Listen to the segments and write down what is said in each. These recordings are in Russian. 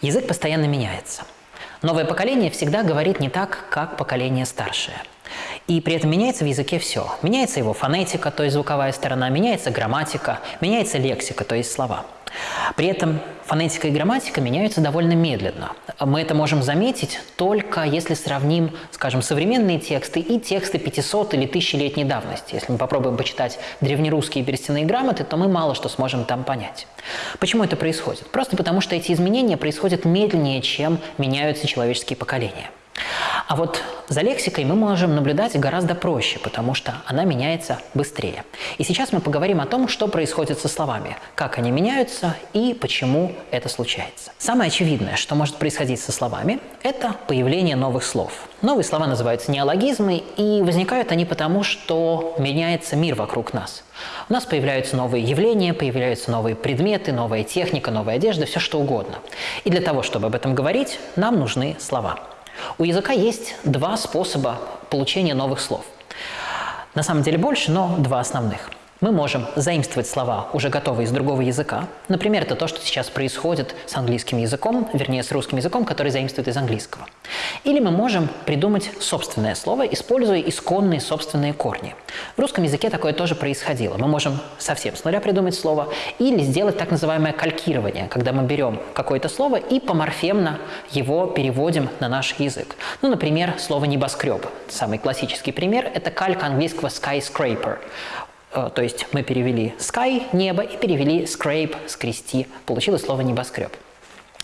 Язык постоянно меняется. Новое поколение всегда говорит не так, как поколение старшее. И при этом меняется в языке все. Меняется его фонетика, то есть звуковая сторона, меняется грамматика, меняется лексика, то есть слова. При этом фонетика и грамматика меняются довольно медленно. Мы это можем заметить только если сравним, скажем, современные тексты и тексты 500 или 1000-летней давности. Если мы попробуем почитать древнерусские берестяные грамоты, то мы мало что сможем там понять. Почему это происходит? Просто потому, что эти изменения происходят медленнее, чем меняются человеческие поколения. А вот за лексикой мы можем наблюдать гораздо проще, потому что она меняется быстрее. И сейчас мы поговорим о том, что происходит со словами, как они меняются и почему это случается. Самое очевидное, что может происходить со словами, это появление новых слов. Новые слова называются неологизмы, и возникают они потому, что меняется мир вокруг нас. У нас появляются новые явления, появляются новые предметы, новая техника, новая одежда, все что угодно. И для того, чтобы об этом говорить, нам нужны слова. У языка есть два способа получения новых слов. На самом деле больше, но два основных. Мы можем заимствовать слова, уже готовые из другого языка. Например, это то, что сейчас происходит с английским языком, вернее, с русским языком, который заимствует из английского. Или мы можем придумать собственное слово, используя исконные собственные корни. В русском языке такое тоже происходило. Мы можем совсем с нуля придумать слово или сделать так называемое калькирование, когда мы берем какое-то слово и поморфемно его переводим на наш язык. Ну, например, слово «небоскреб». Самый классический пример – это калька английского skyscraper. Э, то есть мы перевели sky – небо и перевели scrape – скрести. Получилось слово «небоскреб».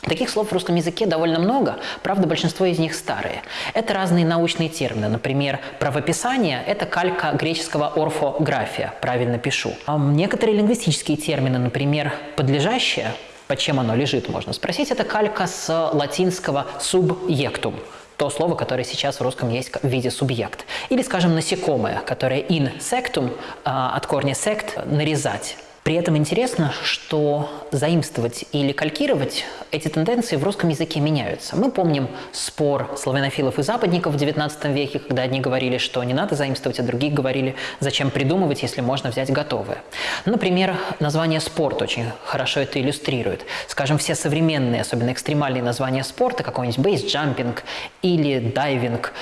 Таких слов в русском языке довольно много, правда, большинство из них старые. Это разные научные термины. Например, правописание – это калька греческого орфография, правильно пишу. А некоторые лингвистические термины, например, подлежащее, под чем оно лежит, можно спросить, это калька с латинского subjectum, то слово, которое сейчас в русском есть в виде субъект. Или, скажем, насекомое, которое insectum, а, от корня sect – нарезать. При этом интересно, что заимствовать или калькировать эти тенденции в русском языке меняются. Мы помним спор славянофилов и западников в XIX веке, когда одни говорили, что не надо заимствовать, а другие говорили, зачем придумывать, если можно взять готовое. Например, название «спорт» очень хорошо это иллюстрирует. Скажем, все современные, особенно экстремальные названия спорта, какой-нибудь бейсджампинг или дайвинг,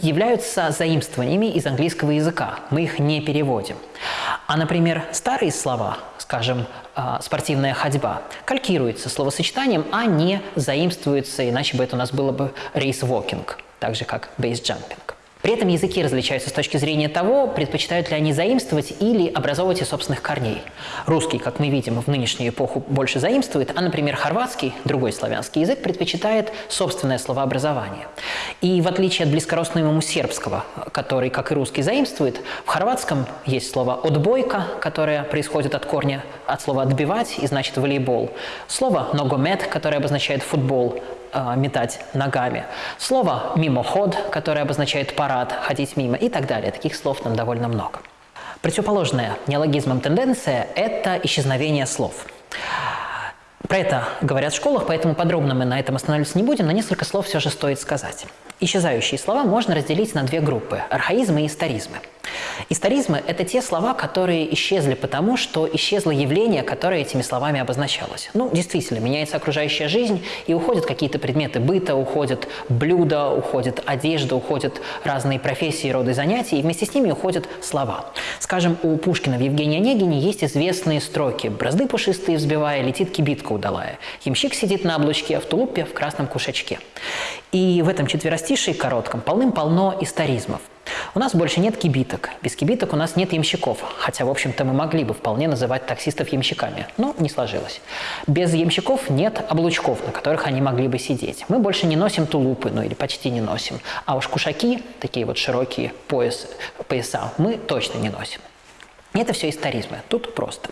являются заимствованиями из английского языка. Мы их не переводим. А, например, старые слова, скажем, а, спортивная ходьба, калькируются словосочетанием, а не заимствуются, иначе бы это у нас было бы рейс-вокинг, так же как бейсджампинг. При этом языки различаются с точки зрения того, предпочитают ли они заимствовать или образовывать из собственных корней. Русский, как мы видим, в нынешнюю эпоху больше заимствует, а, например, хорватский, другой славянский язык, предпочитает собственное словообразование. И в отличие от близкородственного ему сербского, который, как и русский, заимствует, в хорватском есть слово «отбойка», которое происходит от корня, от слова «отбивать» и значит «волейбол». Слово «ногомет», которое обозначает «футбол», а, метать ногами. Слово «мимоход», которое обозначает парад, ходить мимо и так далее. Таких слов там довольно много. Противоположная неологизмам тенденция – это исчезновение слов. Про это говорят в школах, поэтому подробно мы на этом останавливаться не будем, но несколько слов все же стоит сказать. Исчезающие слова можно разделить на две группы – архаизмы и историзмы. Историзмы – это те слова, которые исчезли потому, что исчезло явление, которое этими словами обозначалось. Ну, действительно, меняется окружающая жизнь, и уходят какие-то предметы быта, уходят блюда, уходит одежда, уходят разные профессии, роды занятий, и вместе с ними уходят слова. Скажем, у Пушкина в Евгении Онегине есть известные строки «Бразды пушистые взбивая, летит кибитка удалая, ямщик сидит на облучке, а в тулупе в красном кушачке». И в этом четверостишии коротком полным-полно историзмов. У нас больше нет кибиток. Без кибиток у нас нет ямщиков. Хотя, в общем-то, мы могли бы вполне называть таксистов ямщиками. Но не сложилось. Без ямщиков нет облучков, на которых они могли бы сидеть. Мы больше не носим тулупы, ну или почти не носим. А уж кушаки, такие вот широкие пояс, пояса, мы точно не носим. Это все историзмы. Тут просто.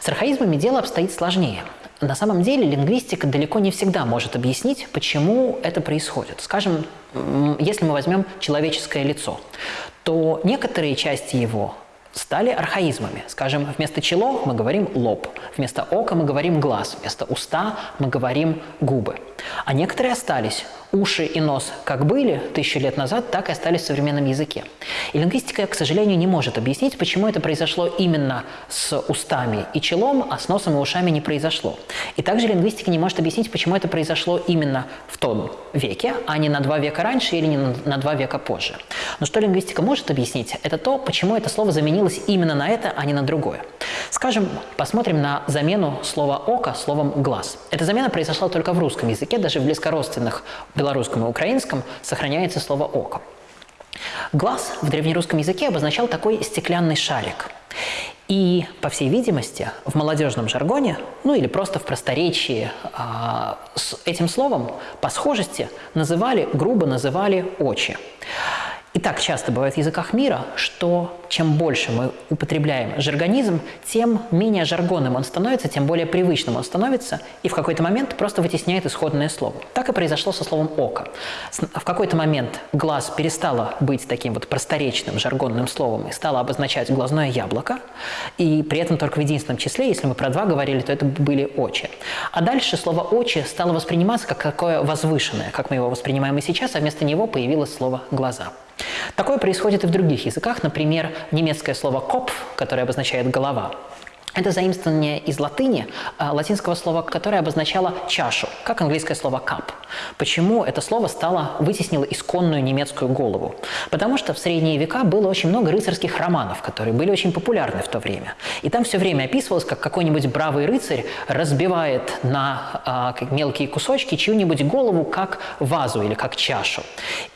С архаизмами дело обстоит сложнее. На самом деле лингвистика далеко не всегда может объяснить, почему это происходит. Скажем, если мы возьмем человеческое лицо, то некоторые части его стали архаизмами. Скажем, вместо чело мы говорим лоб, вместо ока мы говорим глаз, вместо уста мы говорим губы. А некоторые остались. Уши и нос как были тысячу лет назад, так и остались в современном языке. И лингвистика, к сожалению, не может объяснить, почему это произошло именно с устами и челом, а с носом и ушами не произошло. И также лингвистика не может объяснить, почему это произошло именно в том веке, а не на два века раньше или не на два века позже. Но что лингвистика может объяснить, это то, почему это слово заменилось именно на это, а не на другое. Скажем, посмотрим на замену слова «око» словом «глаз». Эта замена произошла только в русском языке, даже в близкородственных белорусском и украинском сохраняется слово «око». Глаз в древнерусском языке обозначал такой стеклянный шарик. И, по всей видимости, в молодежном жаргоне, ну или просто в просторечии, а, с этим словом по схожести называли, грубо называли «очи». И так часто бывает в языках мира, что чем больше мы употребляем жаргонизм, тем менее жаргонным он становится, тем более привычным он становится, и в какой-то момент просто вытесняет исходное слово. Так и произошло со словом «око». В какой-то момент глаз перестало быть таким вот просторечным жаргонным словом и стало обозначать глазное яблоко, и при этом только в единственном числе, если мы про два говорили, то это были «очи». А дальше слово «очи» стало восприниматься как такое возвышенное, как мы его воспринимаем и сейчас, а вместо него появилось слово «глаза». Такое происходит и в других языках, например, немецкое слово «копф», которое обозначает «голова», это заимствование из латыни, а, латинского слова, которое обозначало чашу, как английское слово cup. Почему это слово стало, вытеснило исконную немецкую голову? Потому что в средние века было очень много рыцарских романов, которые были очень популярны в то время. И там все время описывалось, как какой-нибудь бравый рыцарь разбивает на а, мелкие кусочки чью-нибудь голову как вазу или как чашу.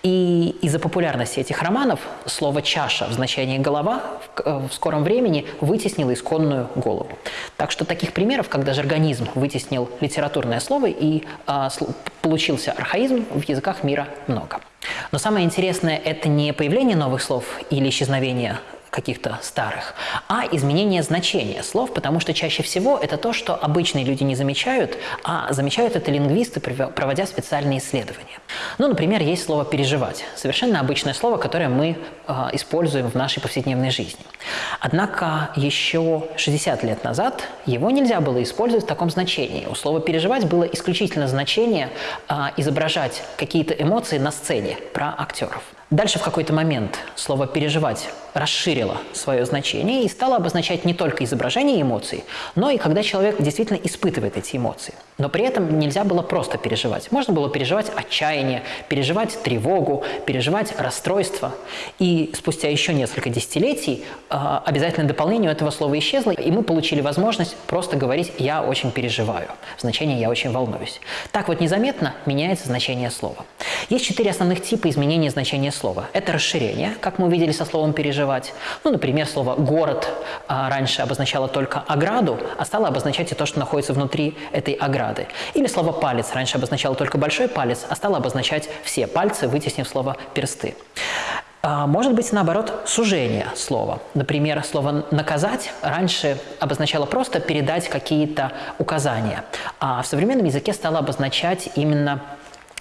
И из-за популярности этих романов слово «чаша» в значении «голова» в, э, в скором времени вытеснило исконную голову голову. Так что таких примеров, когда жаргонизм вытеснил литературное слово и э, получился архаизм, в языках мира много. Но самое интересное – это не появление новых слов или исчезновение каких-то старых, а изменение значения слов, потому что чаще всего это то, что обычные люди не замечают, а замечают это лингвисты, проводя специальные исследования. Ну, например, есть слово «переживать» – совершенно обычное слово, которое мы э, используем в нашей повседневной жизни. Однако еще 60 лет назад его нельзя было использовать в таком значении. У слова «переживать» было исключительно значение э, изображать какие-то эмоции на сцене про актеров. Дальше в какой-то момент слово «переживать» расширило свое значение и стало обозначать не только изображение эмоций, но и когда человек действительно испытывает эти эмоции. Но при этом нельзя было просто переживать. Можно было переживать отчаяние, переживать тревогу, переживать расстройство. И спустя еще несколько десятилетий э, обязательное дополнение этого слова исчезло, и мы получили возможность просто говорить «я очень переживаю», значение «я очень волнуюсь». Так вот незаметно меняется значение слова. Есть четыре основных типа изменения значения слова. Это расширение, как мы увидели со словом «переживать». Ну, например, слово «город» а, раньше обозначало только ограду, а стало обозначать и то, что находится внутри этой ограды. Или слово «палец» раньше обозначало только большой палец, а стало обозначать все пальцы, вытеснив слово «персты». А, может быть, наоборот, сужение слова. Например, слово «наказать» раньше обозначало просто передать какие-то указания, а в современном языке стало обозначать именно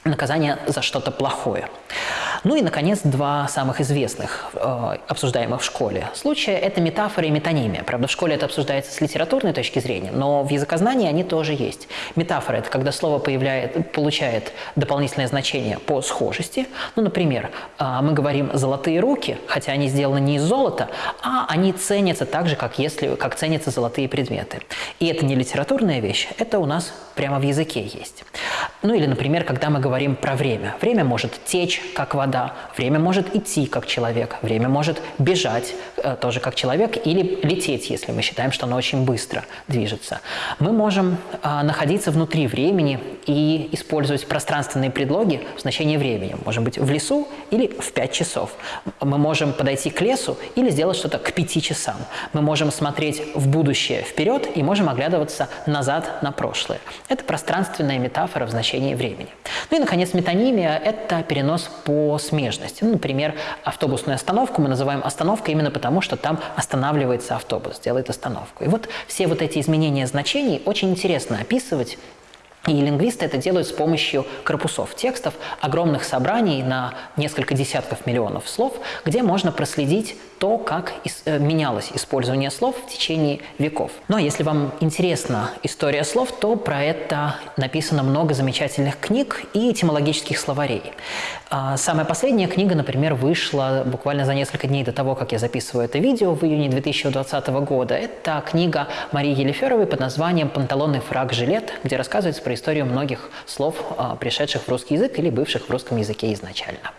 наказание за что-то плохое. Ну и, наконец, два самых известных, э, обсуждаемых в школе случая – это метафора и метонимия. Правда, в школе это обсуждается с литературной точки зрения, но в языкознании они тоже есть. Метафора – это когда слово появляет, получает дополнительное значение по схожести. Ну, например, э, мы говорим «золотые руки», хотя они сделаны не из золота, а они ценятся так же, как, если, как ценятся золотые предметы. И это не литературная вещь, это у нас прямо в языке есть. Ну или, например, когда мы говорим про время. Время может течь, как вода, время может идти, как человек, время может бежать, тоже как человек, или лететь, если мы считаем, что оно очень быстро движется. Мы можем э, находиться внутри времени и использовать пространственные предлоги в значении времени. Можем быть в лесу или в 5 часов. Мы можем подойти к лесу или сделать что-то к 5 часам. Мы можем смотреть в будущее вперед и можем оглядываться назад на прошлое. Это пространственная метафора в значении времени. Ну и, наконец, метонимия – это перенос по смежности. Ну, например, автобусную остановку мы называем остановкой именно потому, что там останавливается автобус, делает остановку. И вот все вот эти изменения значений очень интересно описывать и лингвисты это делают с помощью корпусов текстов, огромных собраний на несколько десятков миллионов слов, где можно проследить то, как э, менялось использование слов в течение веков. А если вам интересна история слов, то про это написано много замечательных книг и этимологических словарей. А, самая последняя книга, например, вышла буквально за несколько дней до того, как я записываю это видео в июне 2020 года. Это книга Марии Елеферовой под названием «Панталоны, фраг, жилет», где рассказывается про историю многих слов, а, пришедших в русский язык или бывших в русском языке изначально.